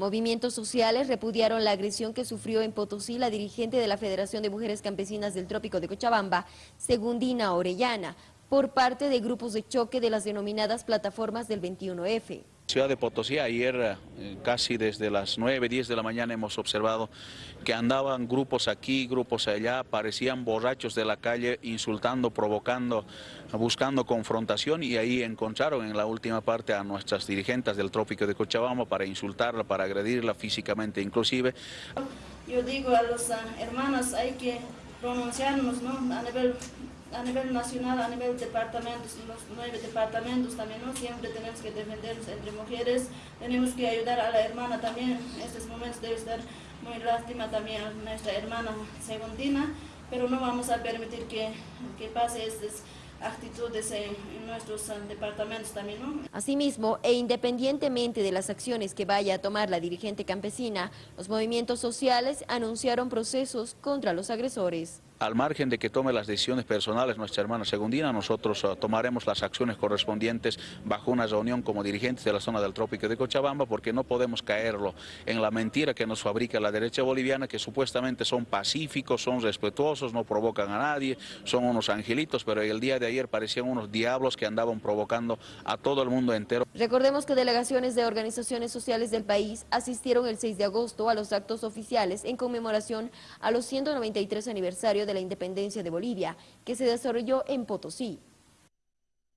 Movimientos sociales repudiaron la agresión que sufrió en Potosí la dirigente de la Federación de Mujeres Campesinas del Trópico de Cochabamba, Segundina Orellana, por parte de grupos de choque de las denominadas plataformas del 21F. Ciudad de Potosí, ayer eh, casi desde las 9, 10 de la mañana hemos observado que andaban grupos aquí, grupos allá, parecían borrachos de la calle, insultando, provocando, buscando confrontación y ahí encontraron en la última parte a nuestras dirigentes del Trópico de Cochabamba para insultarla, para agredirla físicamente inclusive. Yo digo a los ah, hermanos, hay que pronunciarnos ¿no? a nivel a nivel nacional, a nivel departamentos, los nueve departamentos también, ¿no? Siempre tenemos que defendernos entre mujeres, tenemos que ayudar a la hermana también, en estos momentos debe estar muy lástima también a nuestra hermana Segundina, pero no vamos a permitir que, que pase estas actitudes en, en nuestros uh, departamentos también. ¿no? Asimismo, e independientemente de las acciones que vaya a tomar la dirigente campesina, los movimientos sociales anunciaron procesos contra los agresores al margen de que tome las decisiones personales nuestra hermana Segundina, nosotros uh, tomaremos las acciones correspondientes bajo una reunión como dirigentes de la zona del trópico de Cochabamba, porque no podemos caerlo en la mentira que nos fabrica la derecha boliviana, que supuestamente son pacíficos, son respetuosos, no provocan a nadie, son unos angelitos, pero el día de ayer parecían unos diablos que andaban provocando a todo el mundo entero. Recordemos que delegaciones de organizaciones sociales del país asistieron el 6 de agosto a los actos oficiales en conmemoración a los 193 aniversarios de la independencia de Bolivia, que se desarrolló en Potosí.